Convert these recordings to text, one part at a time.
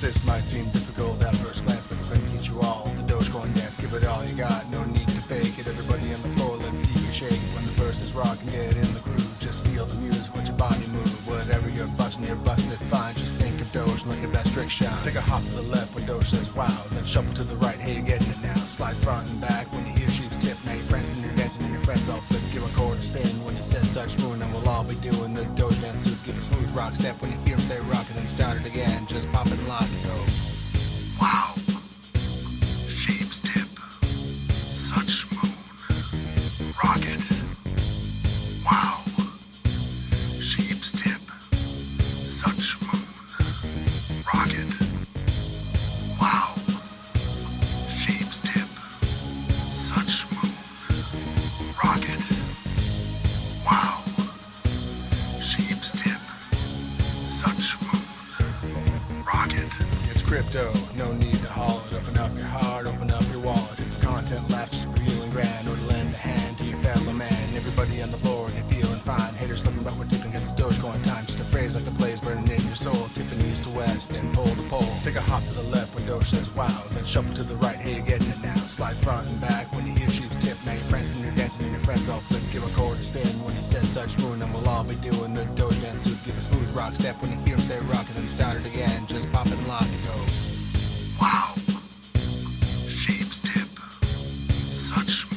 This might seem difficult at first glance, but we're gonna teach you all the Dogecoin dance. Give it all you got, no need to fake it. Everybody on the floor, let's see you shake it. When the verse is rocking, get in the groove. Just feel the music, let your body move. Whatever you're busting, you're busting it fine. Just think of Doge and let your best trick shine. Take a hop to the left when Doge says wow, then shuffle to the right. Hey, you're getting it now. Slide front and back when you hear sheep's tip. Now you're prancing, you're dancing, and your friends all flip. Give a chord a spin when he says such moon, and we'll all be doing the Doge dance suit. Give a smooth rock step when you hear him say rock, and then start it again. Crypto, no need to haul it. Open up your heart, open up your wallet. If the content lasts just and grand, or to lend a hand to your fellow man. Everybody on the floor you're feeling fine. Haters looking, but we're tipping cause it's Dogecoin time. Just a phrase like a blaze burning in your soul. Tipping east to west and pole to pole. Take a hop to the left when Doge says wow. Then shuffle to the right, hey, you're getting it now. Slide front and back when you hear she's tip. Now you're prancing, you're dancing, and your friends all flip. Give a chord spin when he says such moon, and we'll all be doing the Doge dance suit. Give a smooth rock step when you hear him say rock, and then start it again. Such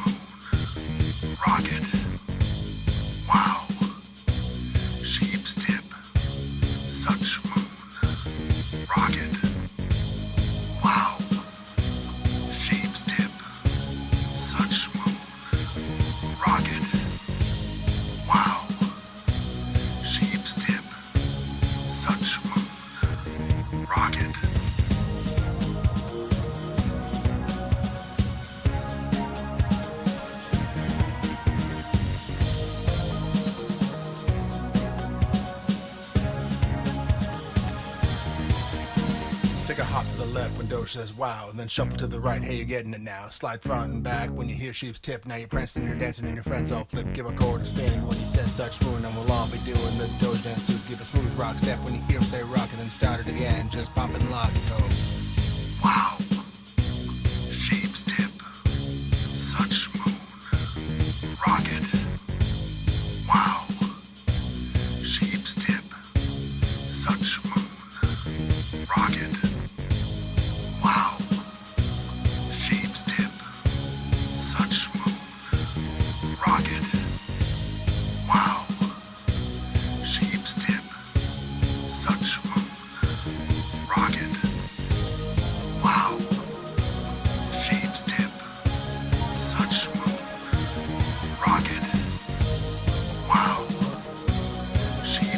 hop to the left when Doge says wow, and then shuffle to the right. Hey, you're getting it now. Slide front and back when you hear sheep's tip. Now you're prancing, you're dancing, and your friends all flip. Give a chord a spin when he says such moon, and we'll all be doing the Doge dance suit. Give a smooth rock step when you hear him say rock, and then start it again. Just pop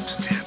Rocket. Wow. Sheep's tip.